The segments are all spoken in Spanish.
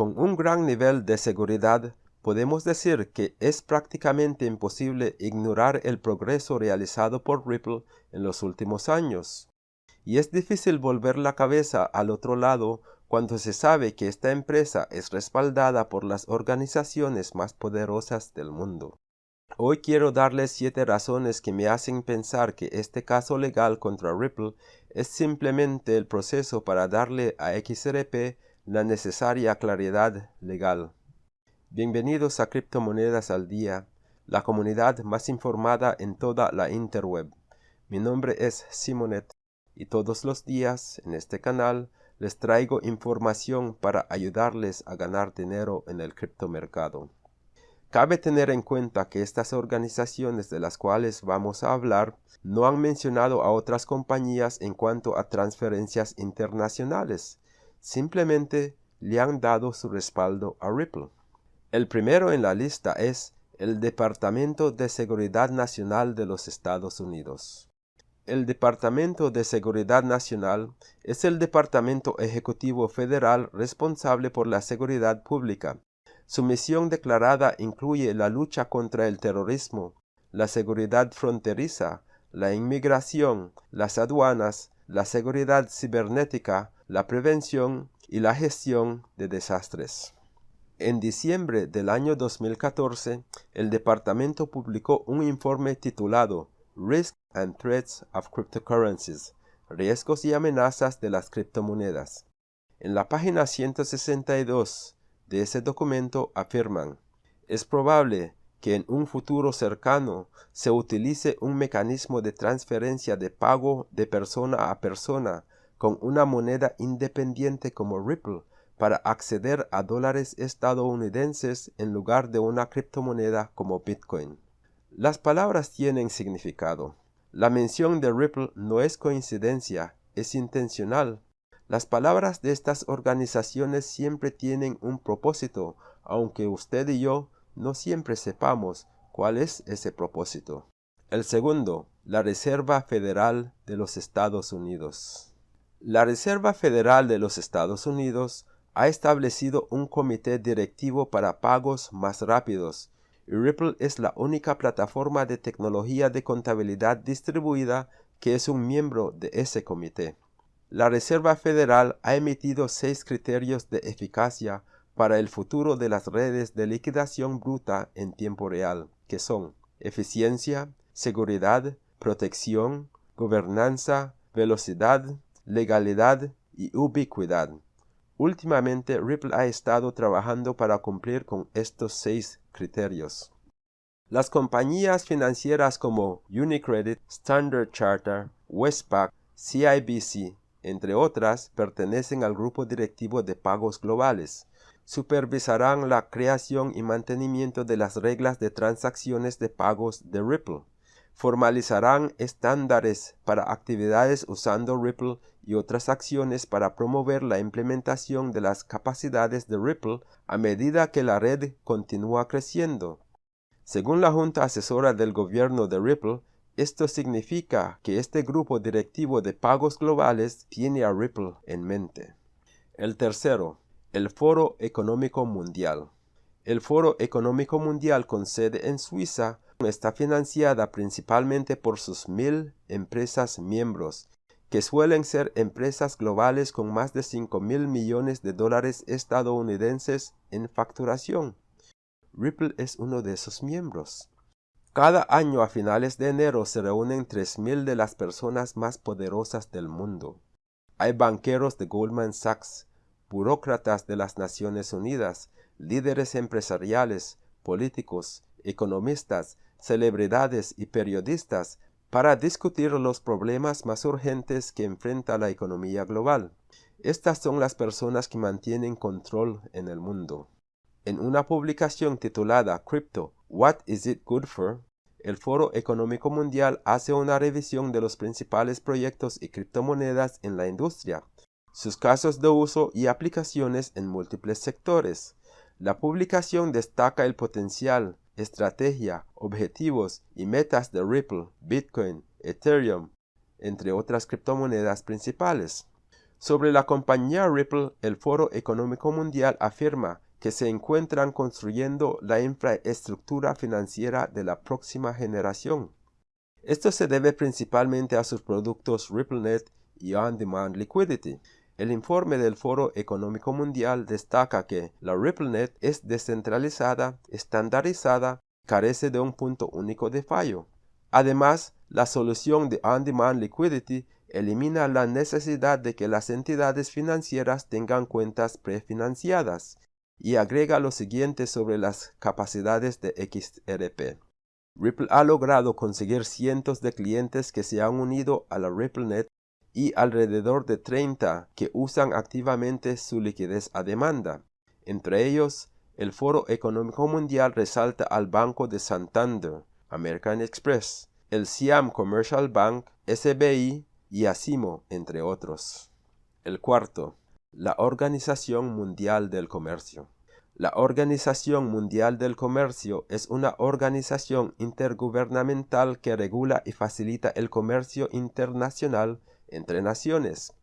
Con un gran nivel de seguridad, podemos decir que es prácticamente imposible ignorar el progreso realizado por Ripple en los últimos años. Y es difícil volver la cabeza al otro lado cuando se sabe que esta empresa es respaldada por las organizaciones más poderosas del mundo. Hoy quiero darles siete razones que me hacen pensar que este caso legal contra Ripple es simplemente el proceso para darle a XRP la necesaria claridad legal. Bienvenidos a Criptomonedas al Día, la comunidad más informada en toda la interweb. Mi nombre es Simonet y todos los días en este canal les traigo información para ayudarles a ganar dinero en el criptomercado. Cabe tener en cuenta que estas organizaciones de las cuales vamos a hablar no han mencionado a otras compañías en cuanto a transferencias internacionales, simplemente le han dado su respaldo a Ripple. El primero en la lista es el Departamento de Seguridad Nacional de los Estados Unidos. El Departamento de Seguridad Nacional es el Departamento Ejecutivo Federal responsable por la seguridad pública. Su misión declarada incluye la lucha contra el terrorismo, la seguridad fronteriza, la inmigración, las aduanas, la seguridad cibernética, la prevención y la gestión de desastres. En diciembre del año 2014, el departamento publicó un informe titulado Risk and Threats of Cryptocurrencies, Riesgos y amenazas de las criptomonedas. En la página 162 de ese documento afirman, es probable que en un futuro cercano se utilice un mecanismo de transferencia de pago de persona a persona con una moneda independiente como Ripple para acceder a dólares estadounidenses en lugar de una criptomoneda como Bitcoin. Las palabras tienen significado. La mención de Ripple no es coincidencia, es intencional. Las palabras de estas organizaciones siempre tienen un propósito, aunque usted y yo no siempre sepamos cuál es ese propósito. El segundo, la Reserva Federal de los Estados Unidos. La Reserva Federal de los Estados Unidos ha establecido un comité directivo para pagos más rápidos y Ripple es la única plataforma de tecnología de contabilidad distribuida que es un miembro de ese comité. La Reserva Federal ha emitido seis criterios de eficacia para el futuro de las redes de liquidación bruta en tiempo real, que son eficiencia, seguridad, protección, gobernanza, velocidad, legalidad y ubicuidad. Últimamente Ripple ha estado trabajando para cumplir con estos seis criterios. Las compañías financieras como Unicredit, Standard Charter, Westpac, CIBC, entre otras, pertenecen al grupo directivo de pagos globales. Supervisarán la creación y mantenimiento de las reglas de transacciones de pagos de Ripple formalizarán estándares para actividades usando Ripple y otras acciones para promover la implementación de las capacidades de Ripple a medida que la red continúa creciendo. Según la Junta Asesora del Gobierno de Ripple, esto significa que este grupo directivo de pagos globales tiene a Ripple en mente. El tercero, el Foro Económico Mundial. El Foro Económico Mundial con sede en Suiza está financiada principalmente por sus mil empresas miembros, que suelen ser empresas globales con más de 5 mil millones de dólares estadounidenses en facturación. Ripple es uno de esos miembros. Cada año a finales de enero se reúnen 3.000 de las personas más poderosas del mundo. Hay banqueros de Goldman Sachs, burócratas de las Naciones Unidas, líderes empresariales, políticos, economistas, celebridades y periodistas para discutir los problemas más urgentes que enfrenta la economía global. Estas son las personas que mantienen control en el mundo. En una publicación titulada Crypto, What is it good for? El Foro Económico Mundial hace una revisión de los principales proyectos y criptomonedas en la industria, sus casos de uso y aplicaciones en múltiples sectores. La publicación destaca el potencial, estrategia, objetivos y metas de Ripple, Bitcoin, Ethereum, entre otras criptomonedas principales. Sobre la compañía Ripple, el Foro Económico Mundial afirma que se encuentran construyendo la infraestructura financiera de la próxima generación. Esto se debe principalmente a sus productos RippleNet y On-Demand Liquidity. El informe del Foro Económico Mundial destaca que la RippleNet es descentralizada, estandarizada, carece de un punto único de fallo. Además, la solución de On-Demand Liquidity elimina la necesidad de que las entidades financieras tengan cuentas prefinanciadas y agrega lo siguiente sobre las capacidades de XRP. Ripple ha logrado conseguir cientos de clientes que se han unido a la RippleNet y alrededor de 30 que usan activamente su liquidez a demanda. Entre ellos, el Foro Económico Mundial resalta al Banco de Santander, American Express, el Siam Commercial Bank, SBI y Asimo, entre otros. El cuarto, la Organización Mundial del Comercio. La Organización Mundial del Comercio es una organización intergubernamental que regula y facilita el comercio internacional entre naciones.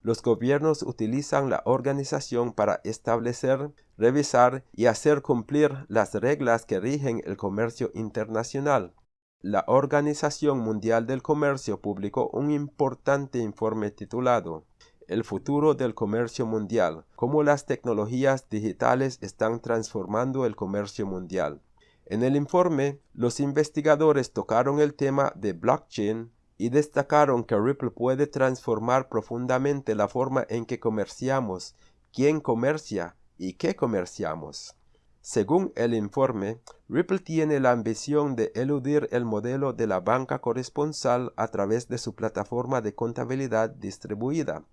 Los gobiernos utilizan la organización para establecer, revisar y hacer cumplir las reglas que rigen el comercio internacional. La Organización Mundial del Comercio publicó un importante informe titulado el futuro del comercio mundial, cómo las tecnologías digitales están transformando el comercio mundial. En el informe, los investigadores tocaron el tema de blockchain y destacaron que Ripple puede transformar profundamente la forma en que comerciamos, quién comercia y qué comerciamos. Según el informe, Ripple tiene la ambición de eludir el modelo de la banca corresponsal a través de su plataforma de contabilidad distribuida,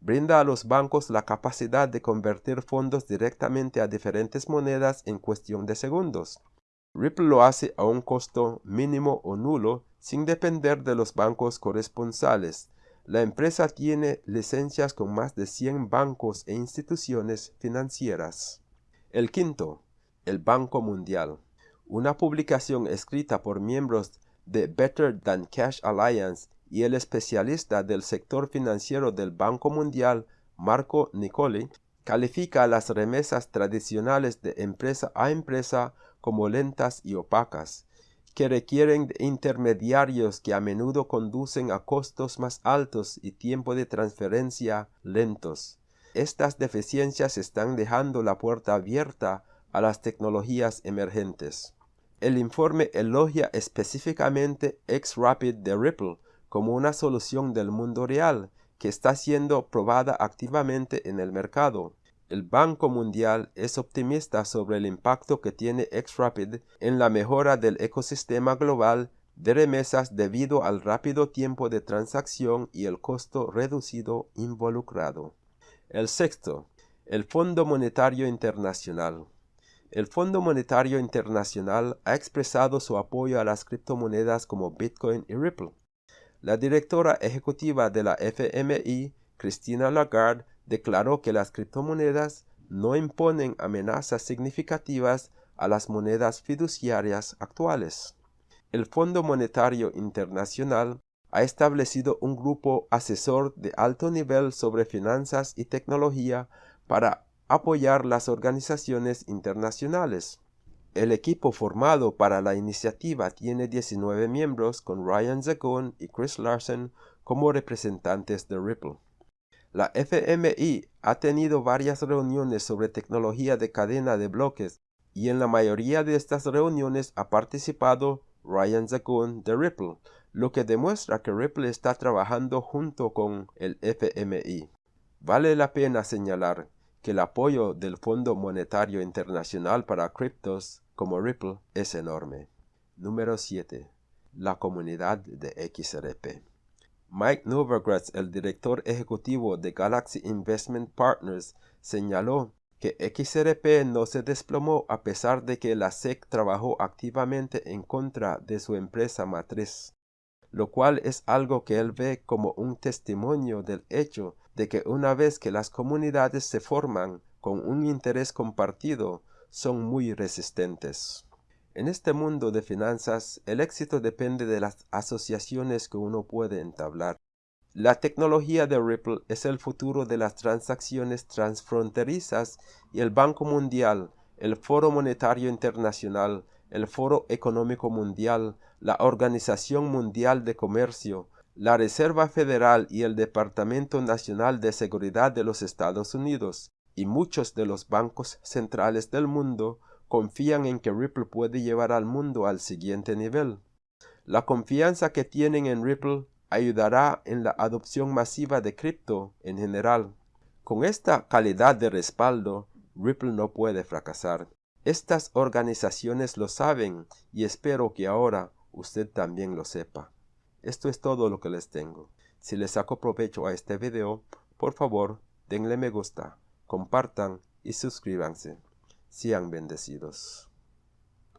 brinda a los bancos la capacidad de convertir fondos directamente a diferentes monedas en cuestión de segundos. Ripple lo hace a un costo mínimo o nulo sin depender de los bancos corresponsales. La empresa tiene licencias con más de 100 bancos e instituciones financieras. El quinto, el Banco Mundial. Una publicación escrita por miembros de Better Than Cash Alliance y el especialista del sector financiero del Banco Mundial, Marco Nicoli, califica las remesas tradicionales de empresa a empresa como lentas y opacas, que requieren intermediarios que a menudo conducen a costos más altos y tiempo de transferencia lentos. Estas deficiencias están dejando la puerta abierta a las tecnologías emergentes. El informe elogia específicamente X-Rapid de Ripple como una solución del mundo real que está siendo probada activamente en el mercado. El Banco Mundial es optimista sobre el impacto que tiene XRapid en la mejora del ecosistema global de remesas debido al rápido tiempo de transacción y el costo reducido involucrado. El sexto, el Fondo Monetario Internacional. El Fondo Monetario Internacional ha expresado su apoyo a las criptomonedas como Bitcoin y Ripple. La directora ejecutiva de la FMI, Christina Lagarde, declaró que las criptomonedas no imponen amenazas significativas a las monedas fiduciarias actuales. El Fondo Monetario Internacional ha establecido un grupo asesor de alto nivel sobre finanzas y tecnología para apoyar las organizaciones internacionales. El equipo formado para la iniciativa tiene 19 miembros con Ryan Zagon y Chris Larson como representantes de Ripple. La FMI ha tenido varias reuniones sobre tecnología de cadena de bloques y en la mayoría de estas reuniones ha participado Ryan Zagon de Ripple, lo que demuestra que Ripple está trabajando junto con el FMI. Vale la pena señalar que el apoyo del Fondo Monetario Internacional para criptos como Ripple es enorme. Número 7. La comunidad de XRP. Mike Novogratz, el director ejecutivo de Galaxy Investment Partners, señaló que XRP no se desplomó a pesar de que la SEC trabajó activamente en contra de su empresa matriz, lo cual es algo que él ve como un testimonio del hecho de que una vez que las comunidades se forman con un interés compartido, son muy resistentes. En este mundo de finanzas, el éxito depende de las asociaciones que uno puede entablar. La tecnología de Ripple es el futuro de las transacciones transfronterizas y el Banco Mundial, el Foro Monetario Internacional, el Foro Económico Mundial, la Organización Mundial de Comercio, la Reserva Federal y el Departamento Nacional de Seguridad de los Estados Unidos y muchos de los bancos centrales del mundo confían en que Ripple puede llevar al mundo al siguiente nivel. La confianza que tienen en Ripple ayudará en la adopción masiva de cripto en general. Con esta calidad de respaldo, Ripple no puede fracasar. Estas organizaciones lo saben y espero que ahora usted también lo sepa. Esto es todo lo que les tengo. Si les saco provecho a este video, por favor, denle me gusta, compartan y suscríbanse. Sean bendecidos.